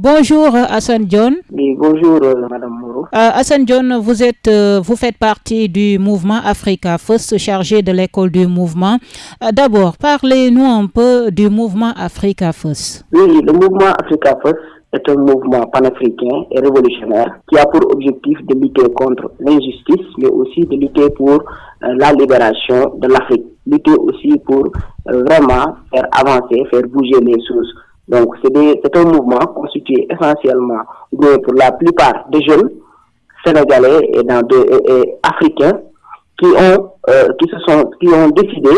Bonjour Hassan John. Oui, bonjour Madame Moreau. Hassan John, vous êtes, vous faites partie du mouvement Africa First, chargé de l'école du mouvement. D'abord, parlez-nous un peu du mouvement Africa First. Oui, le mouvement Africa First est un mouvement panafricain et révolutionnaire qui a pour objectif de lutter contre l'injustice, mais aussi de lutter pour la libération de l'Afrique, lutter aussi pour vraiment faire avancer, faire bouger les choses. Donc c'est un mouvement constitué essentiellement pour la plupart des jeunes sénégalais et, dans et, africains qui ont, qui, se sont, qui ont décidé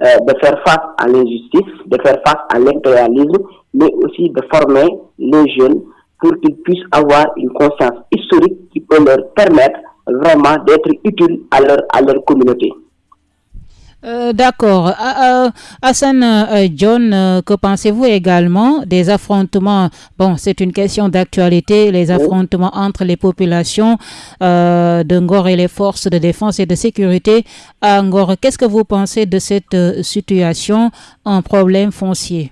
de faire face à l'injustice, de faire face à l'impérialisme, mais aussi de former les jeunes pour qu'ils puissent avoir une conscience historique qui peut leur permettre vraiment d'être utiles à leur, à leur communauté. Euh, D'accord. Euh, Hassan euh, John, que pensez-vous également des affrontements? Bon, c'est une question d'actualité, les affrontements entre les populations de Ngor et les forces de défense et de sécurité à Ngor. Qu'est-ce que vous pensez de cette situation, un problème foncier?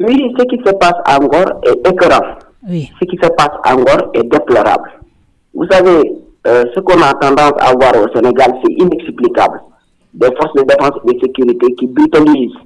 Oui, ce qui se passe à Ngor est écœurant. Oui. Ce qui se passe à Ngor est déplorable. Vous savez, ce qu'on a tendance à voir au Sénégal, c'est inexplicable des forces de défense et de sécurité qui brutalisent,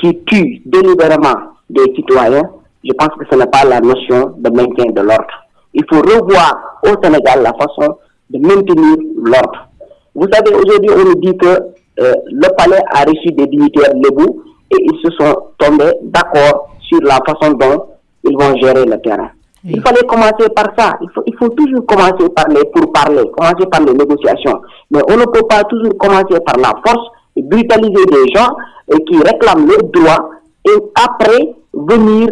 qui tuent délibérément des citoyens, je pense que ce n'est pas la notion de maintien de l'ordre. Il faut revoir au Sénégal la façon de maintenir l'ordre. Vous savez, aujourd'hui, on nous dit que euh, le palais a reçu des dignitaires lébou et ils se sont tombés d'accord sur la façon dont ils vont gérer le terrain. Oui. Il fallait commencer par ça. Il faut, il faut toujours commencer par les pour parler, commencer par les négociations. Mais on ne peut pas toujours commencer par la force et brutaliser des gens et qui réclament leurs droits et après venir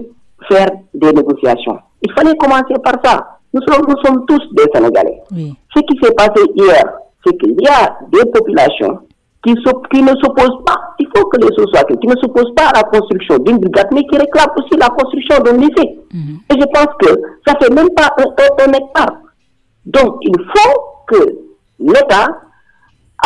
faire des négociations. Il fallait commencer par ça. Nous sommes, nous sommes tous des Sénégalais. Oui. Ce qui s'est passé hier, c'est qu'il y a des populations qui, qui ne s'opposent pas, il faut que les choses soient qui ne s'opposent pas à la construction d'une brigade, mais qui réclament aussi la construction d'un lycée. -hmm. Et je pense que ça fait même pas un, un, un hectare. Donc, il faut que l'État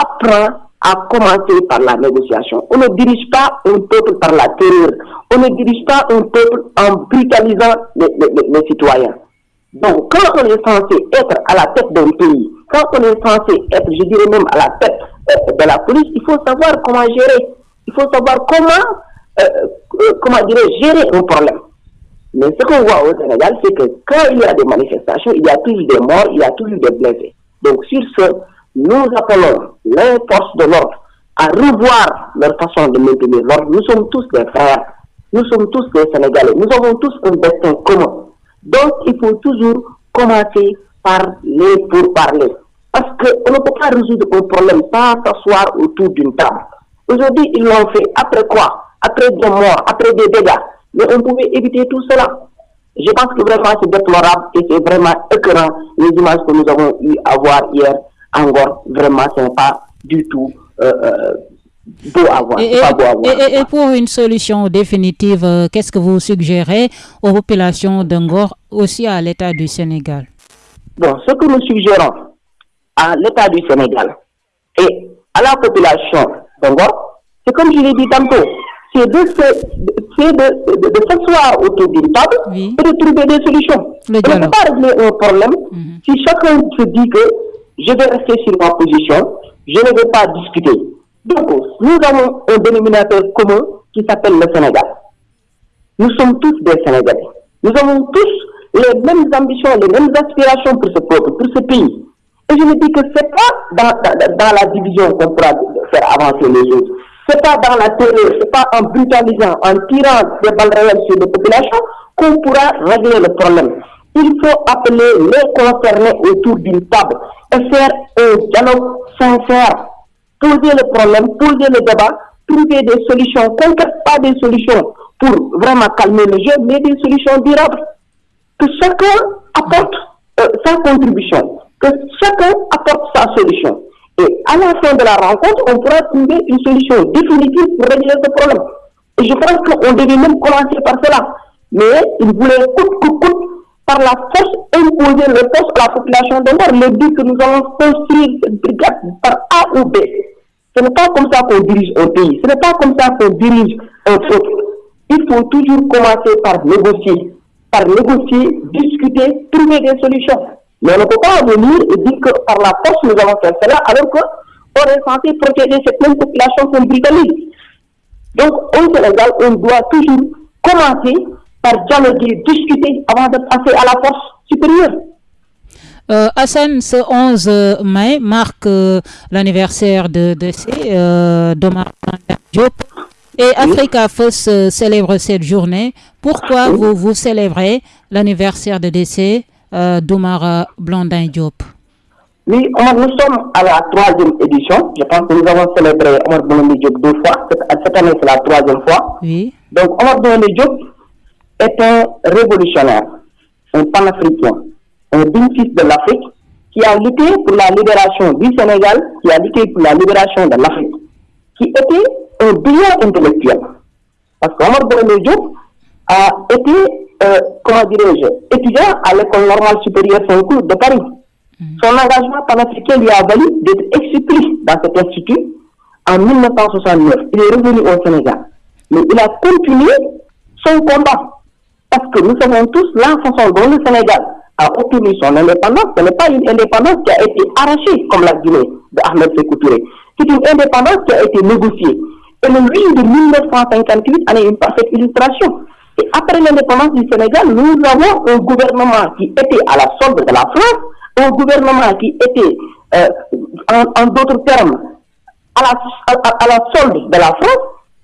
apprend à commencer par la négociation. On ne dirige pas un peuple par la terreur. On ne dirige pas un peuple en brutalisant les, les, les citoyens. Donc, quand on est censé être à la tête d'un pays, quand on est censé être, je dirais même à la tête de la police, il faut savoir comment gérer. Il faut savoir comment, euh, comment dirais gérer un problème. Mais ce qu'on voit au Sénégal, c'est que quand il y a des manifestations, il y a toujours des morts, il y a toujours des blessés. Donc, sur ce, nous appelons les forces de l'ordre à revoir leur façon de maintenir l'ordre. Nous sommes tous des frères, nous sommes tous des Sénégalais, nous avons tous un destin commun. Donc, il faut toujours commencer par les pourparlers. Parce qu'on ne peut pas résoudre un problème sans s'asseoir autour d'une table. Aujourd'hui, ils l'ont fait. Après quoi? Après des morts, après des dégâts. Mais on pouvait éviter tout cela. Je pense que vraiment c'est déplorable et c'est vraiment écœurant les images que nous avons eu à voir hier encore. Vraiment, ce n'est pas du tout euh, euh, beau à voir. Et, pas beau à voir. et- et pour une solution définitive, euh, qu'est-ce que vous suggérez aux populations d'Angor, aussi à l'État du Sénégal? Bon, ce que nous suggérons à l'État du Sénégal et à la population d'Angor, c'est comme je l'ai dit tantôt, c'est de, de, de, de s'asseoir autour d'une table Oui. et de trouver des solutions. On ne peut pas régler un problème Mhm. si chacun se dit que je vais rester sur ma position, je ne vais pas discuter. Donc, nous avons un dénominateur commun qui s'appelle le Sénégal. Nous sommes tous des Sénégalais. Nous avons tous les mêmes ambitions, les mêmes aspirations pour ce peuple, pour ce pays. Et je me dis que c'est pas dans, dans, la division qu'on pourra faire avancer les choses. C'est pas dans la terreur, c'est pas en brutalisant, en tirant des balles réelles sur les populations qu'on pourra régler le problème. Il faut appeler les concernés autour d'une table et faire un dialogue sincère poser le problème, poser le débat, trouver des solutions concrètes, pas des solutions pour vraiment calmer le jeu, mais des solutions durables. Que chacun apporte euh, sa contribution, que chacun apporte sa solution. Et à la fin de la rencontre, on pourra trouver une solution définitive pour régler ce problème. Et je pense qu'on devait même commencer par cela. Mais il voulait coûte que coûte, par la force, imposer le force à la population de Nord, leur dire que nous allons construire par A ou B. Ce n'est pas comme ça qu'on dirige un pays. Ce n'est pas comme ça qu'on dirige un peuple. Il faut toujours commencer par négocier. par négocier, discuter, trouver des solutions. Mais on ne peut pas venir et dire que par la force nous avons fait cela alors qu'on est censé protéger cette même population qu'on brutalise. Donc au Sénégal, on doit toujours commencer par dialoguer, discuter avant de passer à la force supérieure. Euh, Hassan, ce 11 mai marque euh, l'anniversaire de décès euh, d'Omar Diop. Et Africa First célèbre cette journée. Pourquoi vous, vous célébrez l'anniversaire de décès d'Omar Blondin Diop Oui, nous sommes à la troisième édition. Je pense que nous avons célébré Omar Blondin Diop deux fois. Cette, année, c'est la troisième fois. Oui. Donc, Omar Blondin Diop est un révolutionnaire, un panafricain, un fils de l'Afrique qui a lutté pour la libération du Sénégal, qui a lutté pour la libération de l'Afrique, qui était un brillant intellectuel. Parce qu'Omar Boumé Diop a été, euh, comment dirais-je, étudiant à l'école normale supérieure Saint-Cloud de Paris. Mm. Son engagement panafricain lui a valu d'être expulsé dans cet institut en 1969. Il est revenu au Sénégal. Mais il a continué son combat. Parce que nous savons tous la façon dont le Sénégal a obtenu son indépendance, ce n'est pas une indépendance qui a été arrachée comme la Guinée de Ahmed Sékou C'est une indépendance qui a été négociée. Et le 8 de 1958 en est une parfaite illustration. Et après l'indépendance du Sénégal, nous avons un gouvernement qui était à la solde de la France, un gouvernement qui était, euh, en, d'autres termes, à la, à, la, solde de la France.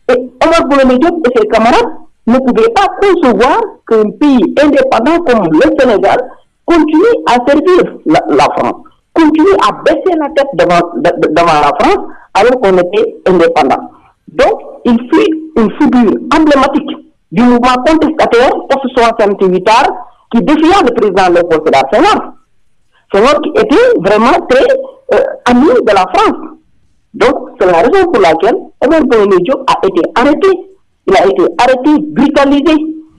Et Omar Boulogne et ses camarades ne pouvaient pas concevoir qu'un pays indépendant comme le Sénégal continue à servir la, France, continue à baisser la tête devant, devant la France alors qu'on était indépendant. Donc, il fut une figure emblématique du mouvement contestataire post-68 qui défiait le président Léopold Sédar Senghor. Senghor qui était vraiment très euh, ami de la France. Donc, c'est la raison pour laquelle Omar Diop a été arrêté. Il a été arrêté, brutalisé,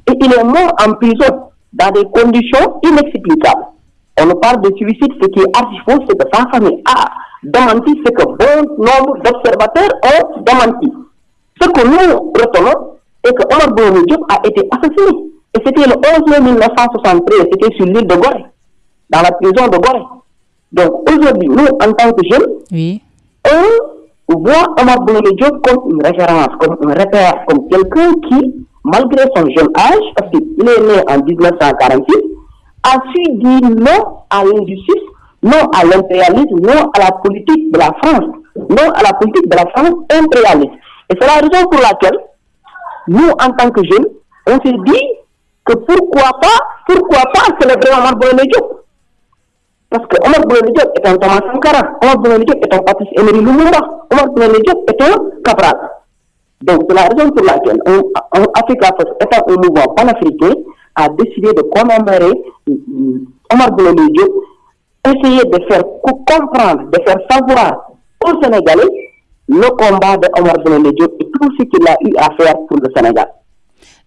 et il est mort en prison dans des conditions inexplicables. On nous parle de suicide, ce qui est archi faux, c'est que sa famille a démenti ce que bon nombre d'observateurs ont démenti. Ce que nous retenons est que Omar Boumou Diop a été assassiné. Et c'était le 11 mai 1973, c'était sur l'île de Gorée, dans la prison de Gorée. Donc aujourd'hui, nous, en tant que jeunes, oui. on voit Omar Boumou Diop comme une référence, comme un repère, comme quelqu'un qui malgré son jeune âge, parce qu'il est né en 1946, a su dire non à l'injustice, non à l'impérialisme, non à la politique de la France, non à la politique de la France impérialiste. Et c'est la raison pour laquelle nous, en tant que jeunes, on s'est dit que pourquoi pas, pourquoi pas célébrer Omar Boyne Diop Parce que Omar Diop est un Thomas Sankara, Omar Boyne Diop est un Patrice Emery Lumumba, Omar Boyne Diop est un Cabral. Donc, c'est la raison pour laquelle on, Africa étant panafricain, a décidé de commémorer euh, Omar Bouloni Diop, essayer de faire comprendre, de faire savoir aux Sénégalais le combat de Omar et tout ce qu'il a eu à faire pour le Sénégal.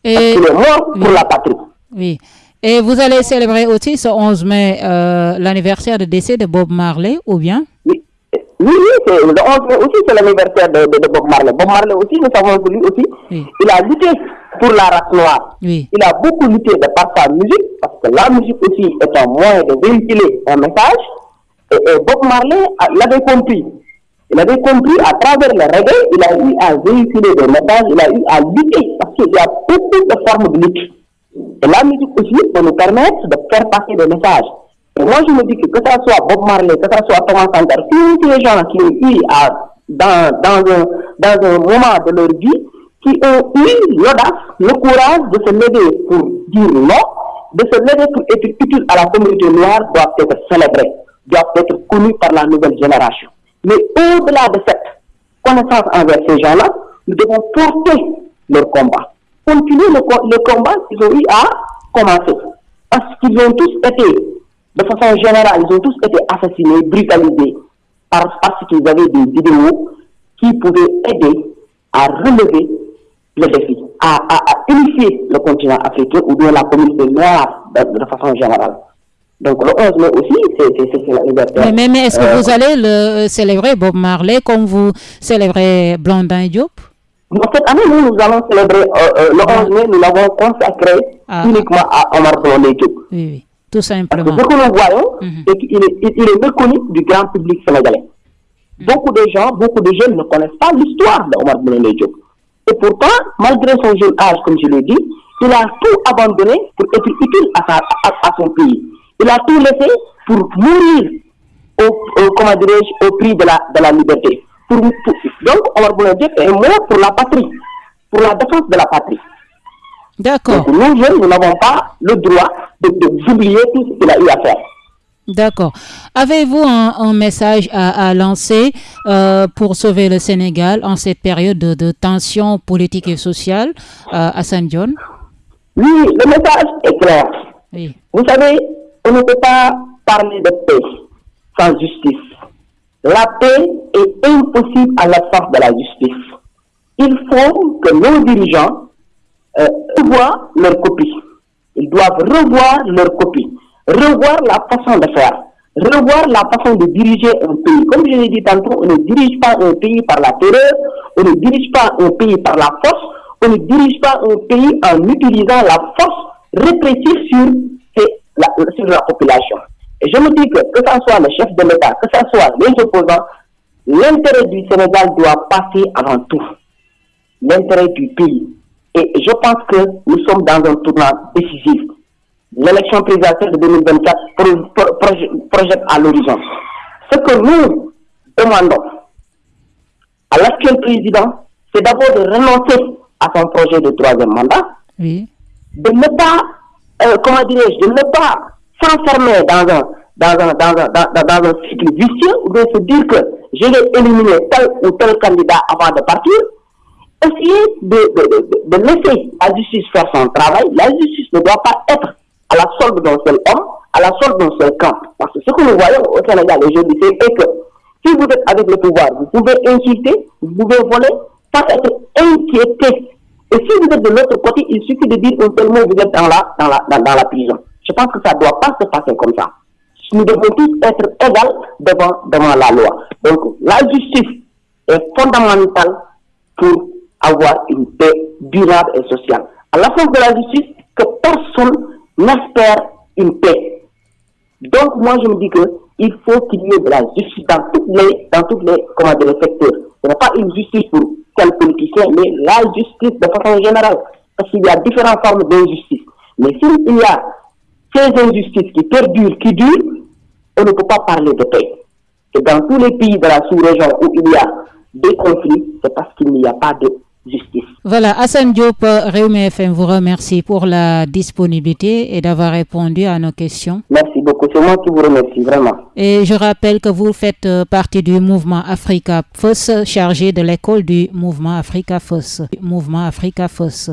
Et... Parce est mort pour la patrie. Oui. Et vous allez célébrer aussi ce 11 mai euh, l'anniversaire de décès de Bob Marley, ou bien? Oui, oui, oui, le 11 mai aussi, c'est l'anniversaire de, de, Bob Marley. Bob Marley aussi, nous savons que lui aussi, il a lutté pour la race noire. Il a beaucoup lutté de par sa musique, parce que la musique aussi est un moyen de véhiculer un message. Et, Bob Marley l'avait compris. Il avait compris à travers le reggae, il a eu à véhiculer des messages, il a eu à lutter, parce qu'il y a beaucoup de formes de lutte. Et la musique aussi peut nous permettre de faire passer des messages moi, je me dis que que ce soit Bob Marley, que ce soit Thomas Sankara, tous ces gens qui ont eu dans, dans, un, dans un moment de leur vie, qui ont eu l'audace, le courage de se lever pour dire non, de se lever pour être utile à la communauté noire, doivent être célébrés, doivent être connus par la nouvelle génération. Mais au-delà de cette connaissance envers ces gens-là, nous devons porter leur combat, continuer le, combat qu'ils ont eu à commencer. Parce qu'ils ont tous été de façon générale, ils ont tous été assassinés, brutalisés, parce, qu'ils avaient des idéaux qui pouvaient aider à relever le défi, à, unifier le continent africain ou bien la communauté noire de, façon générale. Donc le 11 mai aussi, c'est la liberté. Mais, mais, est-ce que euh, vous allez le célébrer, Bob Marley, comme vous célébrez Blondin Diop? Cette année, nous, nous allons célébrer le 11 mai, nous l'avons consacré ah. uniquement à Omar Blondé Oui, oui, tout simplement. Parce que ce que nous voyons, mhm. c'est qu'il est, il est méconnu du grand public sénégalais. Mhm. Beaucoup de gens, beaucoup de jeunes ne connaissent pas l'histoire d'Omar Blondé Et pourtant, malgré son jeune âge, comme je l'ai dit, il a tout abandonné pour être utile à, à, son pays. Il a tout laissé pour mourir au, au, comment au prix de la, de la liberté. Pour, donc, Omar Blondé est mort pour la patrie, pour la défense de la patrie. D'accord. Nous, jeunes, nous n'avons pas le droit d'oublier tout ce qu'il a eu à faire. D'accord. Avez-vous un, message à, lancer euh, pour sauver le Sénégal en cette période de, tension politique et sociale euh, à Saint John Oui, le message est clair. Vous savez, on ne peut pas parler de paix sans justice. La paix est impossible à l'absence de la justice. Il faut que nos dirigeants euh, revoient leur copie. Ils doivent revoir leur copie, revoir la façon de faire, revoir la façon de diriger un pays. Comme je l'ai dit tantôt, on ne dirige pas un pays par la terreur, on ne dirige pas un pays par la force, on ne dirige pas un pays en utilisant la force répressive sur, la, sur la population. Et je me dis que que ce soit le chef de l'État, que ce soit les opposants, l'intérêt du Sénégal doit passer avant tout. L'intérêt du pays. Et je pense que nous sommes dans un tournant décisif. L'élection présidentielle de 2024 projette à l'horizon. Ce que nous demandons à l'actuel président, c'est d'abord de renoncer à son projet de troisième mandat, oui. de ne pas, euh, comment dirais-je, de ne pas s'enfermer dans un, dans, un, dans, un, dans, dans un cycle vicieux, ou de se dire que je vais éliminer tel ou tel candidat avant de partir, essayer de, de, de, laisser la justice faire son travail. La justice ne doit pas être à la solde d'un seul homme, à la solde d'un seul camp. Parce que ce que nous voyons au Sénégal aujourd'hui, c'est que si vous êtes avec le pouvoir, vous pouvez insulter, vous pouvez voler, sans être inquiété. Et si vous êtes de l'autre côté, il suffit de dire un mot, vous êtes dans la, dans la, dans, la prison. Je pense que ça ne doit pas se passer comme ça. Nous devons tous être égaux devant, devant la loi. Donc, la justice est fondamentale pour avoir une paix durable et sociale. À la fin de la justice, que personne n'espère une paix. Donc moi je me dis que il faut qu'il y ait de la justice dans toutes les, dans toutes les, comment les secteurs. Ce n'est pas une justice pour politicien, mais la justice de façon générale. Parce qu'il y a différentes formes d'injustice. Mais s'il y a ces injustices qui perdurent, qui durent, on ne peut pas parler de paix. Et dans tous les pays de la sous-région où il y a des conflits, c'est parce qu'il n'y a pas de justice. Voilà, Hassan Diop, Réumi FM vous remercie pour la disponibilité et d'avoir répondu à nos questions. Merci beaucoup, c'est moi qui vous remercie vraiment. Et je rappelle que vous faites euh, partie du mouvement Africa Fosse, chargé de l'école du mouvement Africa Fosse. Mouvement Africa Fosse.